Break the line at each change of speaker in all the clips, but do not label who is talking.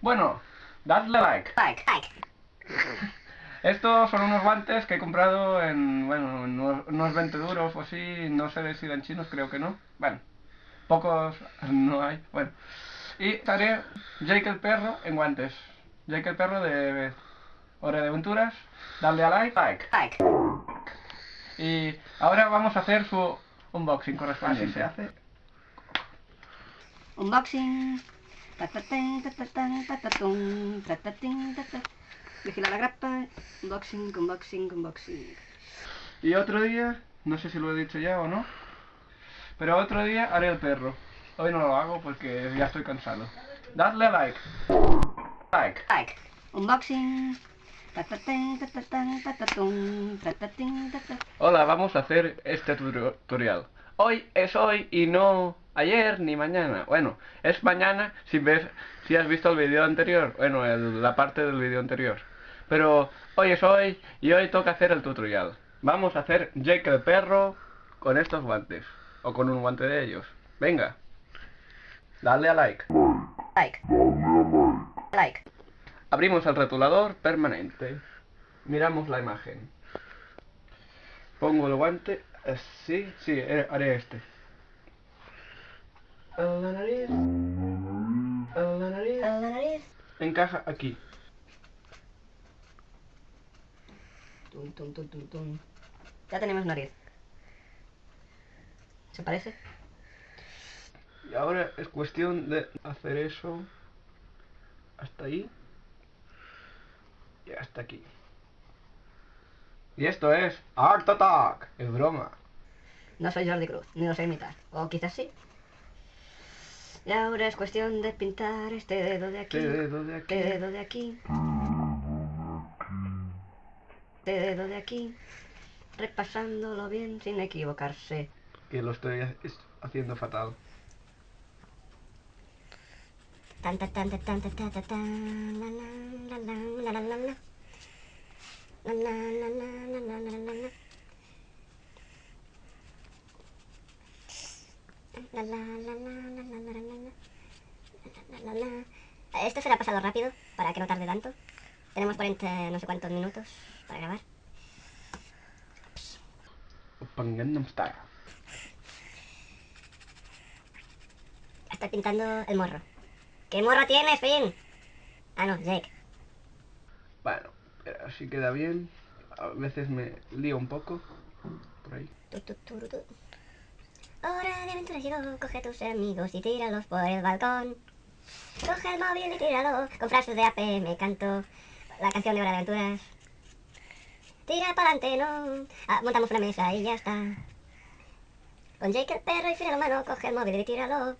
Bueno, dadle like.
Like, like.
Estos son unos guantes que he comprado en, bueno, en unos unos 20 duros o así, no sé si eran chinos, creo que no. Bueno, pocos no hay, bueno. Y estaré Jake el perro en guantes. Jake el perro de Hora de Aventuras. Dadle a like. like.
Like.
Y ahora vamos a hacer su unboxing correspondiente. Así se hace.
Unboxing. Vigila la grapa. Unboxing, unboxing, unboxing.
Y otro día, no sé si lo he dicho ya o no, pero otro día haré el perro. Hoy no lo hago porque ya estoy cansado. Dadle like. Like.
Like. Unboxing.
Hola, vamos a hacer este tutorial. Hoy es hoy y no ayer ni mañana. Bueno, es mañana si ves, si has visto el vídeo anterior. Bueno, el- la parte del vídeo anterior. Pero hoy es hoy y hoy toca hacer el tutorial. Vamos a hacer Jake el perro con estos guantes. O con un guante de ellos. Venga. Dale a like.
Like. Like.
Abrimos el rotulador permanente. Miramos la imagen. Pongo el guante así. Sí, eh, haré este. En la nariz. En la nariz.
A la nariz.
Encaja aquí.
Tum, tum, tum, tum, tum. Ya tenemos nariz. ¿Se parece?
Y ahora es cuestión de hacer eso hasta ahí y hasta aquí. Y esto es Art Attack. Es broma.
No soy Jordi Cruz, ni lo sé imitar. O quizás sí. Y ahora es cuestión de pintar este dedo de aquí.
Este dedo de aquí.
Este dedo de aquí. Este dedo de aquí. Repasándolo bien sin equivocarse.
Que lo estoy haciendo fatal.
Tan, tan, tan, tan, tan, tan, tan, tan, la, la, la, la, la, la, la, la. La, la, la, la, la, la, la, la, la. La, la, la, la, la, la, la, la, la. La, la, la, la. Esto será pasado rápido para que no tarde tanto. Tenemos 40 no sé cuántos minutos para grabar. Estoy pintando el morro. ¿Qué morro tienes, Finn? Ah, no, Jake.
Bueno, así queda bien. A veces me lío un poco. Por ahí.
Hora de aventuras llegó, coge a tus amigos y tíralos por el balcón. Coge el móvil y tíralo, con frases de AP me canto la canción de Hora de Aventuras. Tira para adelante, no. Ah, montamos una mesa y ya está. Con Jake el perro y Finn la mano, coge el móvil y tíralo.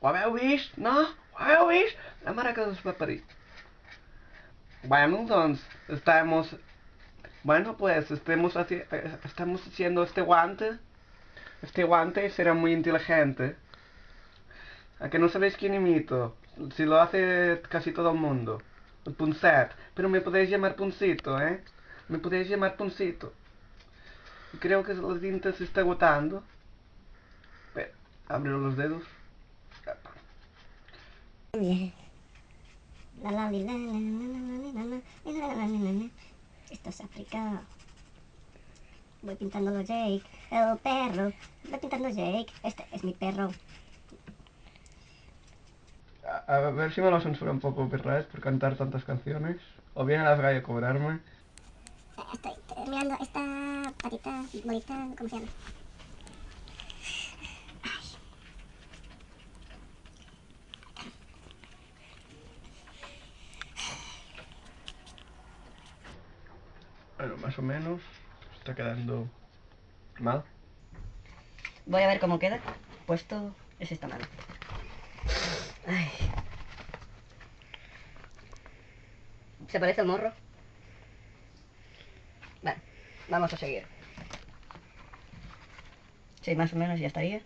Ho vist? No? Ho vist? La mare que us va parir. Bueno, doncs, estamos... Bueno, pues, estemos estamos haciendo este guante. Este guante será muy inteligente. ¿A que no sabéis quién imito? Si lo hace casi todo el mundo. El Punset. Pero me podéis llamar Puncito, ¿eh? Me podéis llamar Puncito. Creo que la tinta se está agotando. Espera, abro los dedos.
Esto es África. Voy pintándolo Jake, el perro. Voy pintando Jake. Este es mi perro.
A, a ver si me lo censura un poco copyright por cantar tantas canciones. O viene a la calle a cobrarme.
Estoy mirando esta patita bonita, ¿cómo se llama?
Bueno, más o menos. Está quedando mal.
Voy a ver cómo queda. Puesto es esta mano. Ay. ¿Se parece al morro? Vale, vamos a seguir. Sí, más o menos ya estaría.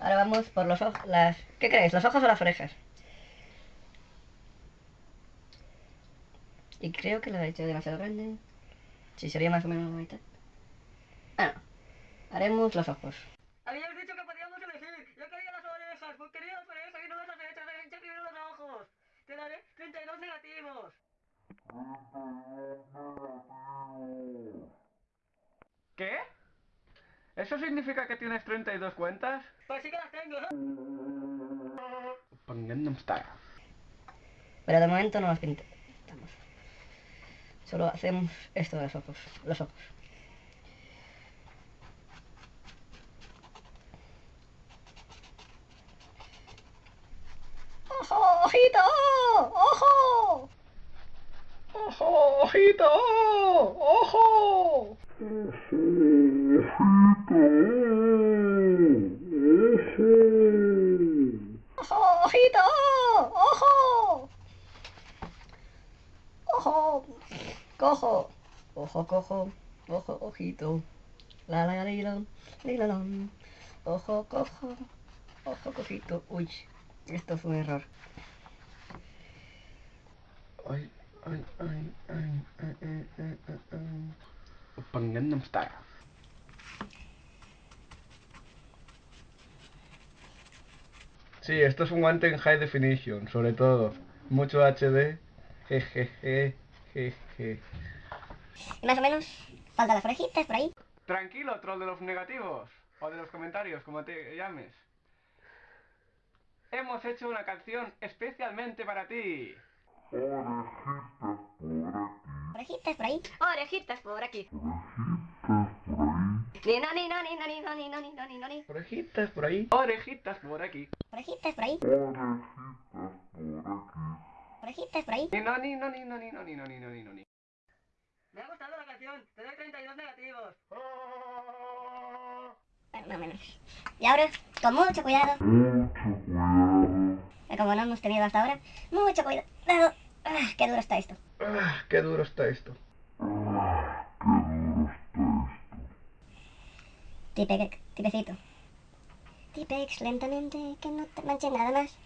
Ahora vamos por los ojos, las... ¿Qué crees? ¿Los ojos o las orejas? Y creo que lo he hecho demasiado grande. Sí, sería más o menos la mitad. Ah, no. Haremos los ojos. Habías dicho que podíamos elegir
pues querido, por eso que no vas a hacer esto, te primero los ojos. Te daré 32 negativos.
¿Qué? ¿Eso significa que tienes 32 cuentas?
Pues sí que las tengo. Pero de momento no las pintamos. Solo hacemos esto de los ojos. Los ojos. ¡Ojo! ¡Ojito! ¡Ojo!
¡Ojo! ¡Ojito! ¡Ojo!
¡Ojo! ¡Ojito! ¡Ojo! ¡Ojo! ¡Cojo! ¡Ojo, cojo! ¡Ojo, ojito! La la la la la ¡Ojo, cojo! ¡Ojo, cojito! ¡Uy! Esto fue un error.
Ay, ay, ay, ay, ay, ay, ay, ay, ay. Sí, esto es un guante en high definition, sobre todo. Mucho HD. Jejeje, jeje.
Y más o menos, faltan las orejitas por ahí.
Tranquilo, troll de los negativos. O de los comentarios, como te llames. Hemos hecho una canción especialmente para ti.
Orejitas por ahí.
Orejitas por aquí. Ni no, ni no, ni no, ni no, ni no, ni no, ni no, ni.
Orejitas por ahí. Orejitas por aquí.
Orejitas por ahí. Orejitas por ahí.
Ni no, ni no, ni no, ni no, ni no, ni no, ni no, ni.
Me ha gustado la canción. Te doy 32 negativos.
Bueno, más o menos. Y ahora, con mucho cuidado. Que Como no hemos tenido hasta ahora, mucho cuidado. Ah, qué duro está esto.
Ah, qué duro está esto.
Tipe, tipecito. Tipex lentamente, que no te manche nada más.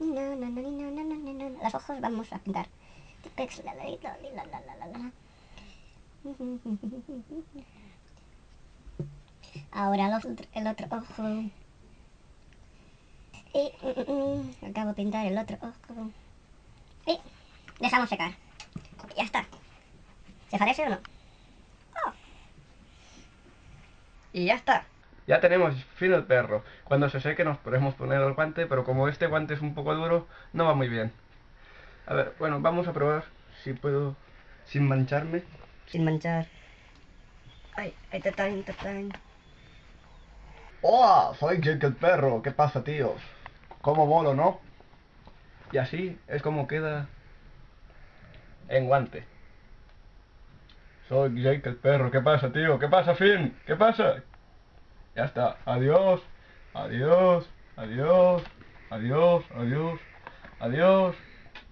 No, no, no, no, no, no, no, no. Los ojos vamos a pintar. Ahora el otro ojo. Y acabo de pintar el otro ojo. Y dejamos secar. Ya está. ¿Se parece o no?
Y ya está.
Ya tenemos fin el perro. Cuando se seque nos podemos poner el guante, pero como este guante es un poco duro, no va muy bien. A ver, bueno, vamos a probar si puedo sin mancharme.
Sin manchar. Ay, ay, tatán, tatán.
Hola, soy Jake el perro. ¿Qué pasa, tíos? ¿Cómo molo, no? Y así es como queda en guante. Soy Jake el perro. ¿Qué pasa, tío? ¿Qué pasa, Finn? ¿Qué pasa? Ya está. Adiós. Adiós. Adiós. Adiós. Adiós. Adiós.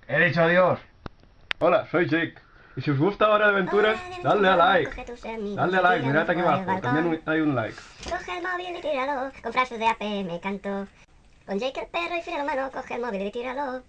He dicho adiós. Hola, soy Jake. Y si os gusta Hora de Aventuras, dadle a like. Dadle a like, mirad aquí abajo.
balcón.
También hay un like.
Coge el móvil y tíralo, con frases de AP me canto. Con Jake el perro y Fidel humano, coge el móvil y tíralo.